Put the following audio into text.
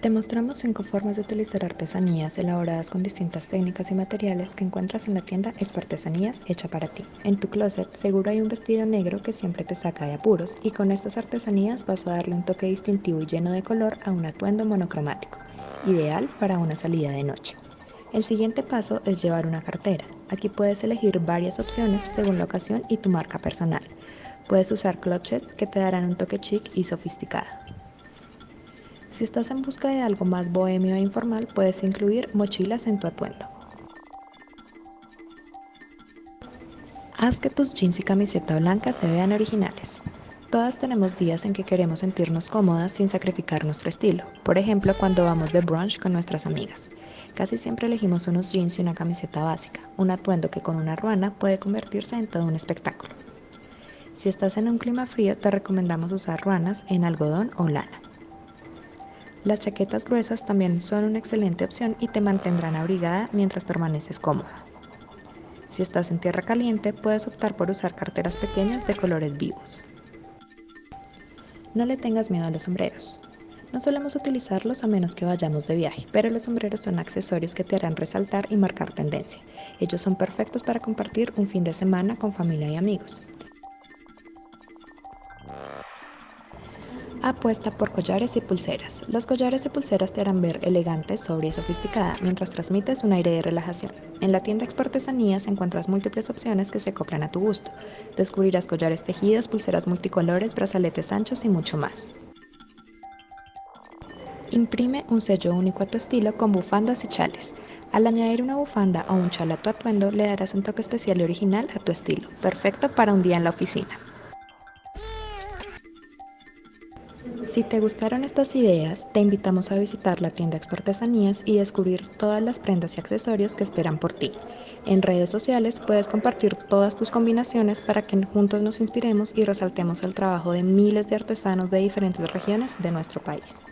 Te mostramos cinco formas de utilizar artesanías elaboradas con distintas técnicas y materiales que encuentras en la tienda Expo hecha para ti. En tu closet seguro hay un vestido negro que siempre te saca de apuros y con estas artesanías vas a darle un toque distintivo y lleno de color a un atuendo monocromático, ideal para una salida de noche. El siguiente paso es llevar una cartera. Aquí puedes elegir varias opciones según la ocasión y tu marca personal. Puedes usar clutches que te darán un toque chic y sofisticado. Si estás en busca de algo más bohemio e informal, puedes incluir mochilas en tu atuendo. Haz que tus jeans y camiseta blanca se vean originales. Todas tenemos días en que queremos sentirnos cómodas sin sacrificar nuestro estilo, por ejemplo cuando vamos de brunch con nuestras amigas. Casi siempre elegimos unos jeans y una camiseta básica, un atuendo que con una ruana puede convertirse en todo un espectáculo. Si estás en un clima frío, te recomendamos usar ruanas en algodón o lana. Las chaquetas gruesas también son una excelente opción y te mantendrán abrigada mientras permaneces cómoda. Si estás en tierra caliente, puedes optar por usar carteras pequeñas de colores vivos. No le tengas miedo a los sombreros. No solemos utilizarlos a menos que vayamos de viaje, pero los sombreros son accesorios que te harán resaltar y marcar tendencia. Ellos son perfectos para compartir un fin de semana con familia y amigos. Apuesta por collares y pulseras. Los collares y pulseras te harán ver elegante, sobria y sofisticada mientras transmites un aire de relajación. En la tienda Exportesanías encuentras múltiples opciones que se acoplan a tu gusto. Descubrirás collares tejidos, pulseras multicolores, brazaletes anchos y mucho más. Imprime un sello único a tu estilo con bufandas y chales. Al añadir una bufanda o un chal a tu atuendo, le darás un toque especial y original a tu estilo, perfecto para un día en la oficina. Si te gustaron estas ideas, te invitamos a visitar la tienda Exportesanías y descubrir todas las prendas y accesorios que esperan por ti. En redes sociales puedes compartir todas tus combinaciones para que juntos nos inspiremos y resaltemos el trabajo de miles de artesanos de diferentes regiones de nuestro país.